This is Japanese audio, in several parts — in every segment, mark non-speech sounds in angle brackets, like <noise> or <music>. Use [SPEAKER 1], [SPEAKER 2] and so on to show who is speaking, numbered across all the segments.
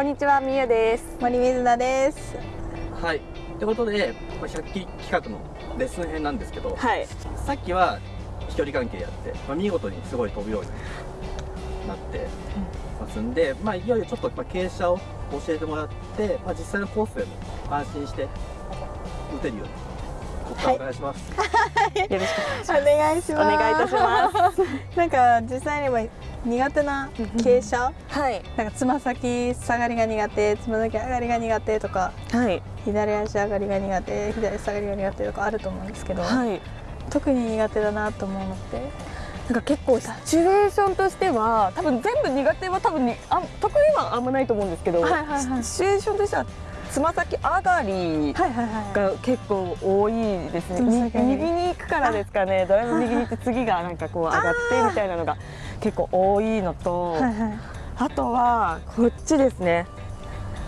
[SPEAKER 1] こんにちは、みゆです。
[SPEAKER 2] 森水田です。
[SPEAKER 3] はい。ということで、まあ100期企画のレッスン編なんですけど、
[SPEAKER 1] はい。
[SPEAKER 3] さっきは飛距離関係やって、まあ、見事にすごい飛ぶようになってますんで、まあ、いよいよちょっとまあ傾斜を教えてもらって、まあ、実際のコースでも安心して打てるように、ここからお願いします。<laughs>
[SPEAKER 1] よろしく
[SPEAKER 2] お願いし
[SPEAKER 1] お
[SPEAKER 2] ます。
[SPEAKER 1] 願いいたします。<laughs>
[SPEAKER 2] なんか実際には苦手な傾斜、
[SPEAKER 1] はい。
[SPEAKER 2] なんかつま先下がりが苦手、つま先上がりが苦手とか、
[SPEAKER 1] はい。
[SPEAKER 2] 左足上がりが苦手、左下がりが苦手とかあると思うんですけど、
[SPEAKER 1] はい。
[SPEAKER 2] 特に苦手だなと思うのって、
[SPEAKER 1] なんか結構シチュエーションとしては多分全部苦手は多分にあ得意はあんまないと思うんですけど、
[SPEAKER 2] はいはいはい
[SPEAKER 1] シチュエーションとしてはつま先上がり
[SPEAKER 2] はいはいはい。
[SPEAKER 1] が結構多いですね。
[SPEAKER 2] つま先上がり
[SPEAKER 1] 右に行くからですかね。ドライブ右に行って次がなんかこう上がってみたいなのが結構多いのと、
[SPEAKER 2] はいはい。
[SPEAKER 1] あとはこっちですね。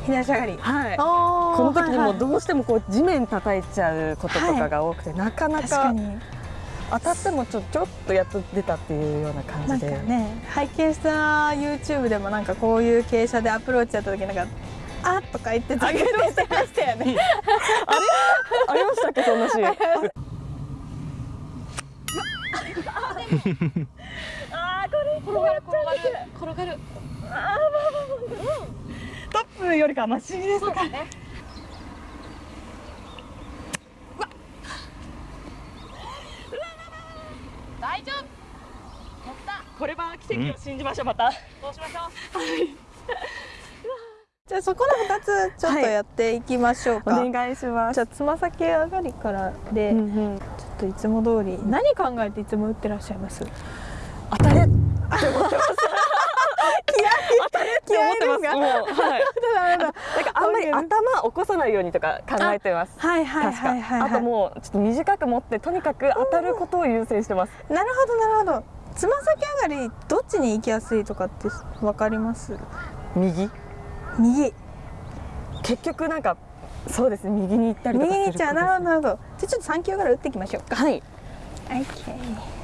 [SPEAKER 2] 左足上がり。
[SPEAKER 1] はい。
[SPEAKER 2] こ
[SPEAKER 1] この時にもどうしてもこう地面叩いちゃうこととかが多くて、なかなか
[SPEAKER 2] 確かに
[SPEAKER 1] 当たってもちょちょっとやっと出たっていうような感じで、
[SPEAKER 2] ね拝見した YouTube でもなんかこういう傾斜でアプローチやった時なんかあっとか言ってたけどしてましたよね。
[SPEAKER 1] ありましたっけそんなシーン？あ <laughs> 転がる転がる。転がる
[SPEAKER 2] トップよりかマシですか。
[SPEAKER 1] 大丈夫。これは奇跡を信じましょうまた。そうしましょ
[SPEAKER 2] じゃあそこの二つちょっとやっていきましょう
[SPEAKER 1] う
[SPEAKER 2] か。
[SPEAKER 1] お願いします。
[SPEAKER 2] じゃあつま先上がりからで、
[SPEAKER 1] うんうん。
[SPEAKER 2] ちょっといつも通り何考えていつも打ってらっしゃいます？
[SPEAKER 1] って思ってます当たれって思ってますもうはい
[SPEAKER 2] な
[SPEAKER 1] んかあんまり頭起こさないようにとか考えてます
[SPEAKER 2] はいはいはいはい、はい。
[SPEAKER 1] あともうちょっと短く持ってとにかく当たることを優先してます
[SPEAKER 2] なるほどなるほど。つま先上がりどっちに行きやすいとかってわかります？
[SPEAKER 1] 右？
[SPEAKER 2] 右。
[SPEAKER 1] 結局なんかそうですね右に行ったりとかする
[SPEAKER 2] 右に行っちゃう。なるほどなるほど。じゃあちょっと三球から打っていきましょうか。
[SPEAKER 1] はい
[SPEAKER 2] オッケー。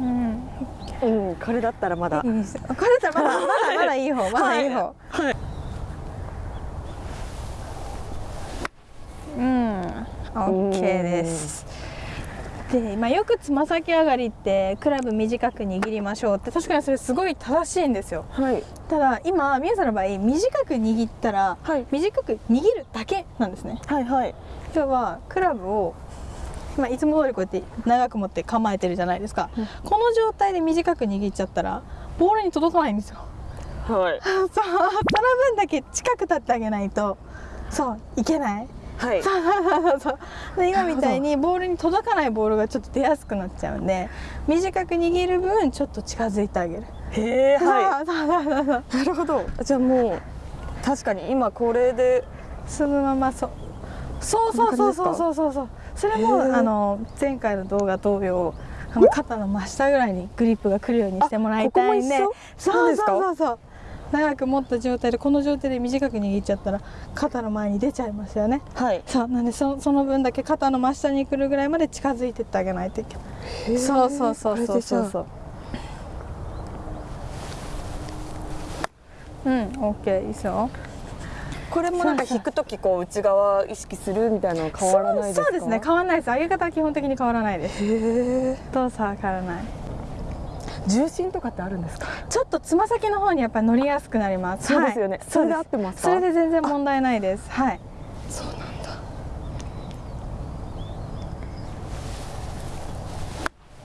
[SPEAKER 2] うん。
[SPEAKER 1] うんこれだったらまだ
[SPEAKER 2] いいですよこれだったらまだまだまだいい方 <laughs> まだいい方。
[SPEAKER 1] はい
[SPEAKER 2] うん。オッケーです。で、まあよくつま先上がりってクラブ短く握りましょうって確かにそれすごい正しいんですよ。
[SPEAKER 1] はい
[SPEAKER 2] ただ今宮さんの場合短く握ったら
[SPEAKER 1] はい
[SPEAKER 2] 短く握るだけなんですね。
[SPEAKER 1] はいはい
[SPEAKER 2] 要はクラブを、まあ、いつも通りこうやって長く持って構えてるじゃないですか、
[SPEAKER 1] うん。
[SPEAKER 2] この状態で短く握っちゃったらボールに届かないんですよ。
[SPEAKER 1] はい。<laughs>
[SPEAKER 2] そうその分だけ近く立ってあげないとそういけない。
[SPEAKER 1] はい。
[SPEAKER 2] そうそうそう。そうで今みたいにボールに届かないボールがちょっと出やすくなっちゃうんで短く握る分ちょっと近づいてあげる。
[SPEAKER 1] へえは
[SPEAKER 2] そうそうそうそう。
[SPEAKER 1] いなるほど。じゃあもう確かに今これで
[SPEAKER 2] そのままそうそうそうそうそうそうそうそうそれも
[SPEAKER 1] へー。
[SPEAKER 2] あの前回の動画同様あの肩の真下ぐらいにグリップが来るようにしてもらいたいんでそうそうそうそう。長く持った状態でこの状態で短く握っちゃったら肩の前に出ちゃいますよね。
[SPEAKER 1] はい。
[SPEAKER 2] そうなんでそその分だけ肩の真下に来るぐらいまで近づいてってあげないといけない。そうそうそうそうそうそう。うん OK いいですよ
[SPEAKER 1] これもなんか引くときこう内側意識するみたいなのは変わらないですか？
[SPEAKER 2] そうですね。変わらないです。上げ方は基本的に変わらないです。動作は変わらない？
[SPEAKER 1] 重心とかってあるんですか？
[SPEAKER 2] ちょっとつま先の方にやっぱり乗りやすくなります。
[SPEAKER 1] そうですよね。
[SPEAKER 2] はい
[SPEAKER 1] それで合ってますか？
[SPEAKER 2] それで全然問題ないです。はい。
[SPEAKER 1] そうなんだ。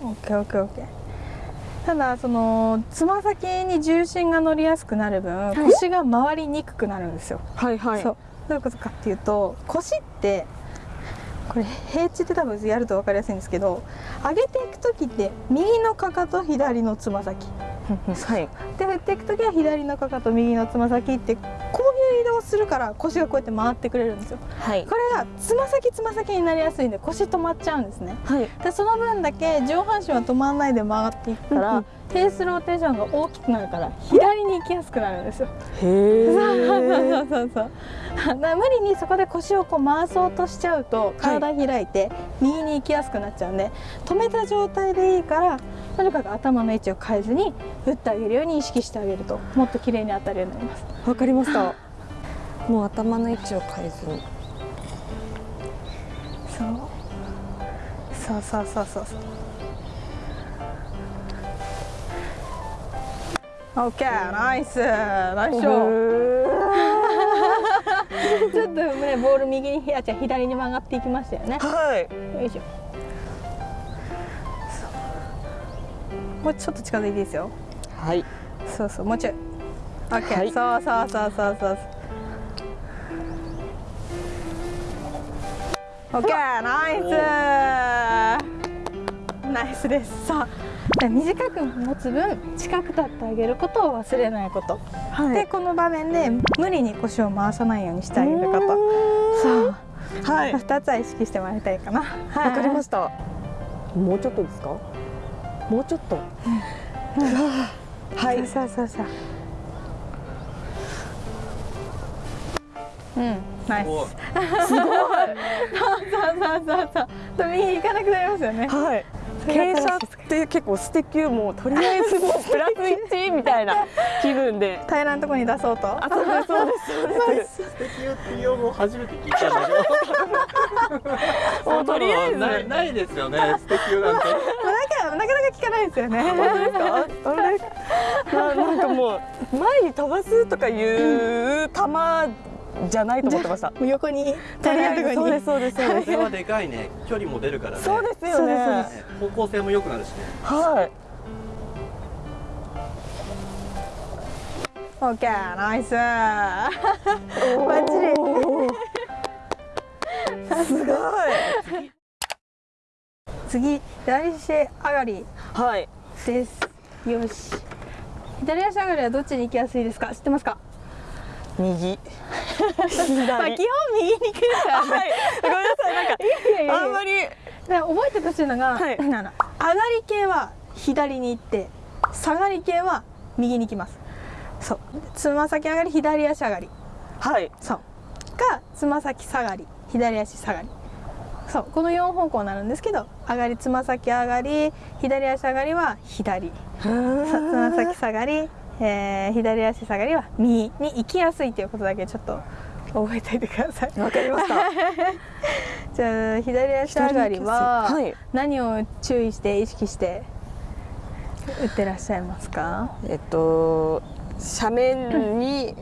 [SPEAKER 2] オッケーオッケーオッケーただそのつま先に重心が乗りやすくなる分、
[SPEAKER 1] い。
[SPEAKER 2] 腰が回りにくくなるんですよ、
[SPEAKER 1] はいはい。
[SPEAKER 2] そう。どういうことかっていうと腰ってこれ平地って多分やると分かりやすいんですけど上げていく時って右のかかと左のつま先
[SPEAKER 1] はい。
[SPEAKER 2] で振っていく時は左のかかと右のつま先ってこういう移動をするから腰がこうやって回ってくれるんですよ。
[SPEAKER 1] はい。
[SPEAKER 2] これがつま先つま先になりやすいんで腰止まっちゃうんですね。
[SPEAKER 1] はい。
[SPEAKER 2] でその分だけ上半身は止まらないで曲がっていくから、フェースローテーションが大きくなるから左に行きやすくなるんですよ。
[SPEAKER 1] へ
[SPEAKER 2] そうそう
[SPEAKER 1] え
[SPEAKER 2] そうそうそう。無理にそこで腰をこう回そうとしちゃうと体開いて右に行きやすくなっちゃうんで止めた状態でいいからとにかく頭の位置を変えずに打ってあげるように意識してあげるともっと綺麗に当たるようになります。
[SPEAKER 1] わかりました。もう頭の位置を変えずに。
[SPEAKER 2] そう。そうそうそうそうそう。オッケーナイス。ナイスショー。<laughs> ちょっとねボール右にあ違う左に曲がっていきましたよね。
[SPEAKER 1] はい。
[SPEAKER 2] よいしょ。もうちょっと近づいていいですよ
[SPEAKER 1] はい。
[SPEAKER 2] そうそうもうちょい。オッケー、
[SPEAKER 1] はい。
[SPEAKER 2] そうそうそうそうそう。オッケーナイス。ナイスです。さあ短く持つ分近く立ってあげることを忘れないこと、
[SPEAKER 1] は
[SPEAKER 2] でこの場面で無理に腰を回さないようにしてあげること。そう。
[SPEAKER 1] はい。
[SPEAKER 2] 2つは意識してもらいたいかな。
[SPEAKER 1] わかりました。もうちょっとですか？もうちょっと <laughs>
[SPEAKER 2] はい。そうそうそう。うん。ナイス
[SPEAKER 3] こ
[SPEAKER 1] すごい。
[SPEAKER 2] そうそうそうそう。と右に行かなくなりますよね。
[SPEAKER 1] はい。傾斜って結構ステキューもうとりあえずもうプラス1みたいな <laughs> 気分で。
[SPEAKER 2] 平らなところに出そうと。
[SPEAKER 1] あそうですそうですそうです。
[SPEAKER 3] 素敵よっていう用語初めて聞いたんだけど。<laughs>
[SPEAKER 1] もうとりあえず
[SPEAKER 3] ないないですよね。素敵よなんて。
[SPEAKER 2] まあなんかなかなか聞かないですよね。
[SPEAKER 1] あれななんかもう前に飛ばすとかいう球じゃないと思ってました。<laughs>
[SPEAKER 2] もう横に。
[SPEAKER 1] と
[SPEAKER 2] 平
[SPEAKER 1] りあえずそうですそうですそうです。
[SPEAKER 3] でかいね。距離も出るからね。
[SPEAKER 1] そうですよね。
[SPEAKER 3] 方向性も良くなるしね。
[SPEAKER 1] はい。
[SPEAKER 2] オッケーナイス。バッチリ。<laughs>
[SPEAKER 1] すごい
[SPEAKER 2] 次左足上がり
[SPEAKER 1] はい。
[SPEAKER 2] です。よし。左足上がりはどっちに行きやすいですか？知ってますか？
[SPEAKER 1] 右。<laughs>
[SPEAKER 2] まあ基
[SPEAKER 1] 左
[SPEAKER 2] 本右に行くからね。
[SPEAKER 1] はい。ごめんなさい。なんか
[SPEAKER 2] いや
[SPEAKER 1] あんまり。
[SPEAKER 2] で覚えてほしいのが、
[SPEAKER 1] はい。
[SPEAKER 2] 上がり系は左に行って下がり系は右に行きます。そう。つま先上がり左足上がり。
[SPEAKER 1] はい。
[SPEAKER 2] そう。かつま先下がり左足下がりそうこの4方向になるんですけど上がりつま先上がり左足上がりは左。さつま先下がり、えー左足下がりは右。に行きやすいということだけちょっと覚えておいてください。
[SPEAKER 1] わかりました。<laughs>
[SPEAKER 2] じゃあ左足上がりは
[SPEAKER 1] はい。
[SPEAKER 2] 何を注意して意識して打ってらっしゃいますか？
[SPEAKER 1] えっと斜面に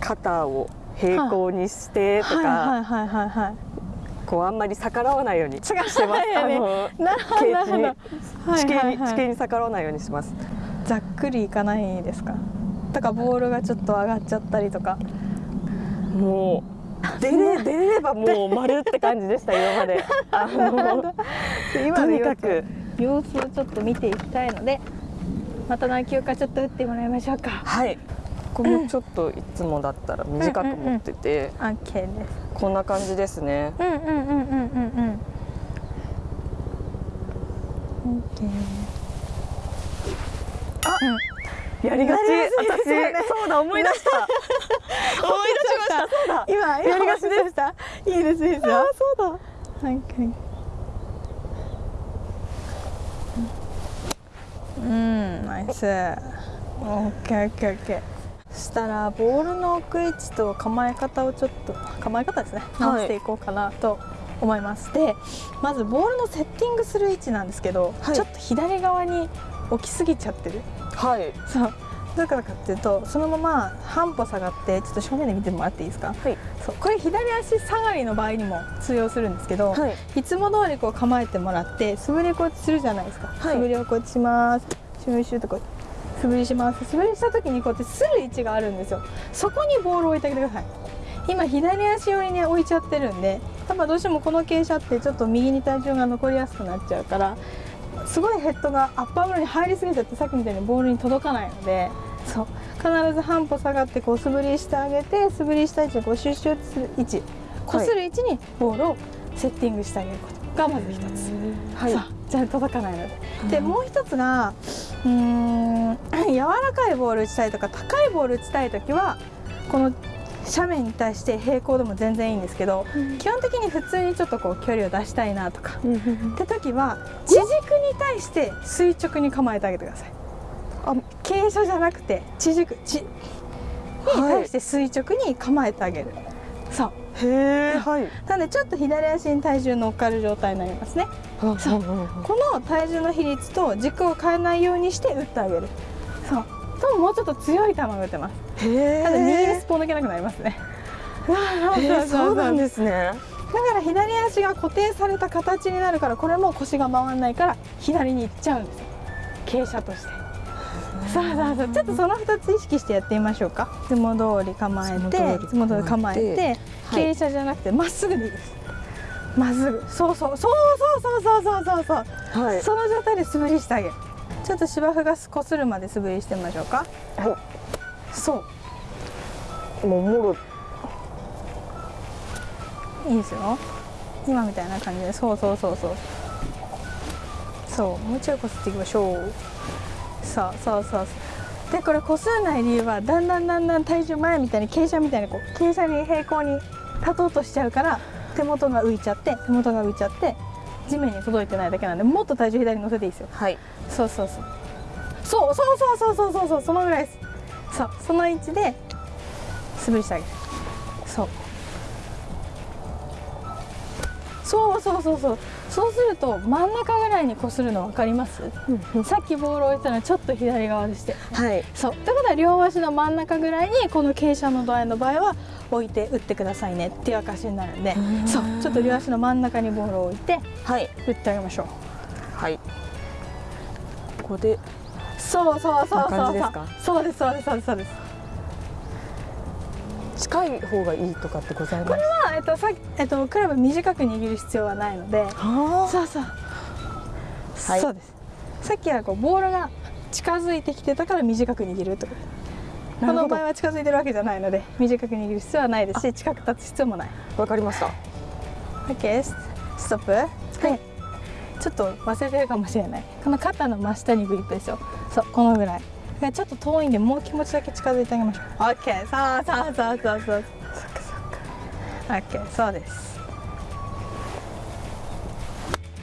[SPEAKER 1] 肩を平行にしてとか、
[SPEAKER 2] はいはいはいはいはい
[SPEAKER 1] こうあんまり逆らわないように <laughs> してます。
[SPEAKER 2] 逆らわないように
[SPEAKER 1] あの
[SPEAKER 2] なるほどなるほど
[SPEAKER 1] 地
[SPEAKER 2] はい
[SPEAKER 1] 形に地形に逆らわないようにします。
[SPEAKER 2] ざっくりいかないですか？とかボールがちょっと上がっちゃったりとか
[SPEAKER 1] もう出れ <laughs> 出れればもう丸って感じでした今まで。<laughs> あの
[SPEAKER 2] 今
[SPEAKER 1] と
[SPEAKER 2] の様子
[SPEAKER 1] にかく
[SPEAKER 2] 様子をちょっと見ていきたいのでまた何球かちょっと打ってもらいましょうか
[SPEAKER 1] はい。ここもちょっといつもだったら短く持ってて、
[SPEAKER 2] OK です
[SPEAKER 1] こんな感じですね。
[SPEAKER 2] うんうんうんうんうんうん。オッケー。あ、
[SPEAKER 1] やりがち。
[SPEAKER 2] ね
[SPEAKER 1] 私そうだ思い出した。<laughs> 思い出しました。そうだ。
[SPEAKER 2] 今
[SPEAKER 1] やりがちで
[SPEAKER 2] した。いいですいいですよ。
[SPEAKER 1] あそうだ。
[SPEAKER 2] はいはい。うん、ナイス。オッケーオッケーオッケー。そしたらボールの置く位置と構え方をちょっと構え方ですね。直していこうかなと思います、でまずボールのセッティングする位置なんですけど、
[SPEAKER 1] はい。
[SPEAKER 2] ちょっと左側に置きすぎちゃってる。
[SPEAKER 1] はい。
[SPEAKER 2] そう。どういうことかっていうとそのまま半歩下がってちょっと正面で見てもらっていいですか？
[SPEAKER 1] はい。
[SPEAKER 2] そう。これ左足下がりの場合にも通用するんですけど、
[SPEAKER 1] はい。
[SPEAKER 2] いつも通りこう構えてもらって素振りこうするじゃないですか、
[SPEAKER 1] はい。
[SPEAKER 2] 素振りをこうします。シューシューとこう素振りします。素振りした時にこうやってする位置があるんですよ。そこにボールを置いてあげてください。今左足寄りに置いちゃってるんでやっぱどうしてもこの傾斜ってちょっと右に体重が残りやすくなっちゃうからすごいヘッドがアッパーブローに入りすぎちゃってさっきみたいにボールに届かないのでそう。必ず半歩下がってこう素振りしてあげて素振りした位置にこうシュッシュッする位置。こする位置にボールをセッティングしてあげることがまず一つ。
[SPEAKER 1] はい。
[SPEAKER 2] じゃあ届かないので。でもう一つがうーん。柔らかいボール打ちたいとか高いボール打ちたい時はこの斜面に対して平行でも全然いいんですけど、基本的に普通にちょっとこう距離を出したいなとか。って時は地軸に対して垂直に構えてあげてください。あ傾斜じゃなくて地軸地に対して垂直に構えてあげる、そう。
[SPEAKER 1] へえはい。
[SPEAKER 2] なのでちょっと左足に体重乗っかる状態になりますね。
[SPEAKER 1] そう。
[SPEAKER 2] この体重の比率と軸を変えないようにして打ってあげる。そう。ともうちょっと強い球が打てます。
[SPEAKER 1] へ
[SPEAKER 2] ただ右に
[SPEAKER 1] え
[SPEAKER 2] スポン抜けなくなりますね。
[SPEAKER 1] そうなんですね。
[SPEAKER 2] だから左足が固定された形になるからこれも腰が回らないから左に行っちゃうんですよ。傾斜としてそうそうそう。ちょっとその2つ意識してやってみましょうか。いつも通り構えて。いつも通り構えて。
[SPEAKER 1] はい。
[SPEAKER 2] 傾斜じゃなくてまっすぐでいいです。まっすぐ。そうそう。そうそうそうそうそうそうそう。
[SPEAKER 1] はい。
[SPEAKER 2] その状態で素振りしてあげる。ちょっと芝生がこするまで素振りしてみましょうか。
[SPEAKER 1] は
[SPEAKER 2] そう。
[SPEAKER 1] いもうもろ
[SPEAKER 2] いいですよ。今みたいな感じで。そうそうそうそう。そう。もうちょいこすっていきましょうそうそうそう。でこれこすらない理由はだんだんだんだん体重前みたいに傾斜みたいにこう傾斜に平行に立とうとしちゃうから手元が浮いちゃって手元が浮いちゃって地面に届いてないだけなんでもっと体重左に乗せていいですよ。
[SPEAKER 1] はい。
[SPEAKER 2] そうそうそうそうそうそう。そうそうそうそうそのぐらいです。そう。その位置で素振りしてあげるそう。そうそうそうそう。そうすると真ん中ぐらいにこするの分かります？さっきボールを置いたのはちょっと左側でして。
[SPEAKER 1] はい。
[SPEAKER 2] そう。ってことは両足の真ん中ぐらいにこの傾斜の度合いの場合は置いて打ってくださいねっていう証になるんで。
[SPEAKER 1] ん
[SPEAKER 2] そう。ちょっと両足の真ん中にボールを置いて
[SPEAKER 1] はい。
[SPEAKER 2] 打ってあげましょう。
[SPEAKER 1] はい。ここで。
[SPEAKER 2] そうそうそうそうそう。ですそうですそうですそうです
[SPEAKER 1] 近い方がいいとかってございます？
[SPEAKER 2] これは、えっと、さえっと、クラブ短く握る必要はないので
[SPEAKER 1] は
[SPEAKER 2] そうそう、
[SPEAKER 1] はい。
[SPEAKER 2] そうです。さっきはこうボールが近づいてきてたから短く握るとこの場合は近づいてるわけじゃないので短く握る必要はないです。し近く立つ必要もない。
[SPEAKER 1] わかりました。
[SPEAKER 2] OK スストップ。はい。ちょっと忘れてるかもしれない。この肩の真下にグリップですよ。そうこのぐらい。ちょっと遠いんでもう気持ちだけ近づいてあげましょう。OK そうそうそうそうそう OK そうです。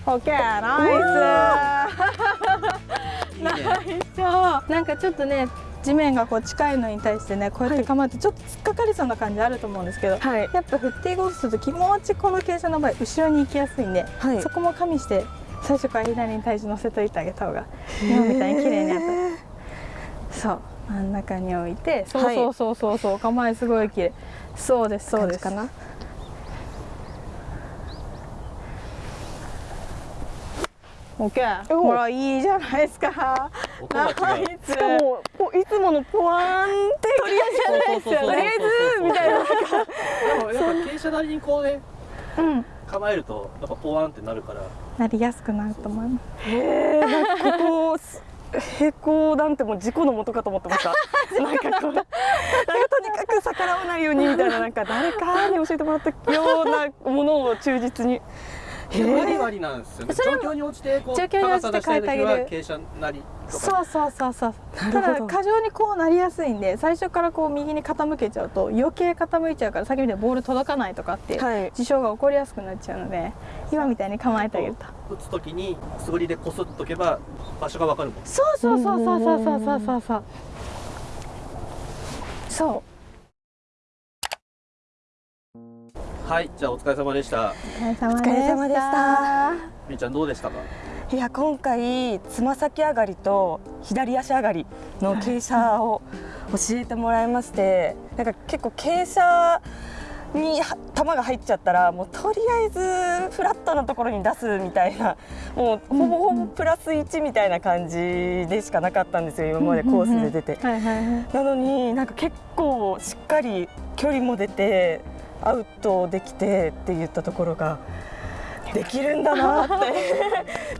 [SPEAKER 2] OK ナイス。
[SPEAKER 3] いいね。
[SPEAKER 2] そうなんかちょっとね地面がこう近いのに対してねこうやって構えてちょっと突っかかりそうな感じあると思うんですけど、
[SPEAKER 1] はい。
[SPEAKER 2] やっぱ振っていこうとすると気持ちこの傾斜の場合後ろに行きやすいんで、
[SPEAKER 1] はい。
[SPEAKER 2] そこも加味して最初から左に体重乗せといてあげた方が今みたいに綺麗に当た。るそう。真ん中に置いてそう
[SPEAKER 1] はい
[SPEAKER 2] そうそうそうそう構えすごい綺麗。そうですそうです。
[SPEAKER 1] 感じかな
[SPEAKER 2] OK
[SPEAKER 1] お。
[SPEAKER 2] ほらいいじゃないですか。ナイス
[SPEAKER 1] しかもこういつものポワーンってとりあえず
[SPEAKER 3] そうそうそうそう
[SPEAKER 1] とりあえずみたいな。
[SPEAKER 3] でもやっぱ傾斜なりにこうね
[SPEAKER 2] うん。
[SPEAKER 3] 構えるとやっぱポワンってなるから。
[SPEAKER 2] なりやすくなると思います。
[SPEAKER 1] へえなんかここ平行なんてもう事故のもとかと思ってました。<laughs> なんかこう。なんかとにかく逆らわないようにみたいな。なんか誰かに教えてもらったようなものを忠実に
[SPEAKER 3] 割り割りなんですよね。状況に応じてこう
[SPEAKER 2] 状況に応じて変えてあげる
[SPEAKER 3] 傾斜なり
[SPEAKER 2] そうそうそうそう
[SPEAKER 1] な
[SPEAKER 2] ただ過剰にこうなりやすいんで最初からこう右に傾けちゃうと余計傾いちゃうから先みたいにボール届かないとかっていう
[SPEAKER 1] はい。
[SPEAKER 2] 事象が起こりやすくなっちゃうので今みたいに構えてあげると
[SPEAKER 3] 打つ時に素振りでこすっとけば場所がわかるもん。
[SPEAKER 2] そうそうそうそうそうそうそう。そうそう
[SPEAKER 3] はいじゃあお疲れ様でした。
[SPEAKER 2] お疲れ様
[SPEAKER 1] でした。
[SPEAKER 3] みーちゃんどうでしたか？
[SPEAKER 1] いや今回つま先上がりと左足上がりの傾斜を教えてもらいましてなんか結構傾斜には球が入っちゃったらもうとりあえずフラットなところに出すみたいなもうほぼほぼプラス1みたいな感じでしかなかったんですよ今までコースで出て。なのになんか結構しっかり距離も出てアウトできてって言ったところができるんだなって。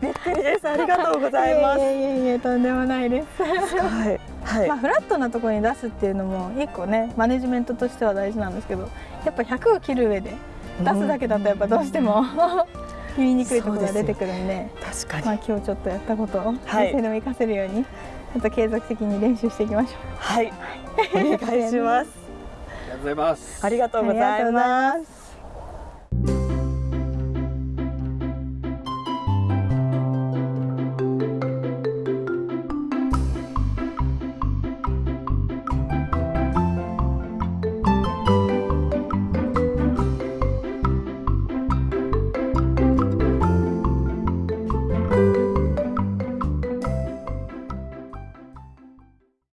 [SPEAKER 1] <laughs> びっくりです。ありがとうございます。
[SPEAKER 2] いえいえとんでもないです。
[SPEAKER 1] はい。はい、
[SPEAKER 2] まあフラットなところに出すっていうのも一個ねマネジメントとしては大事なんですけどやっぱ100を切る上で出すだけだとやっぱどうしても言いにくいところが出てくるんで
[SPEAKER 1] 確かに、
[SPEAKER 2] まあ今日ちょっとやったことを
[SPEAKER 1] はい。
[SPEAKER 2] 先生でも活かせるようにちょっと継続的に練習していきましょう。
[SPEAKER 1] はい。お願いし
[SPEAKER 3] ます
[SPEAKER 1] ありがとうございます。
[SPEAKER 2] ありがとうございます。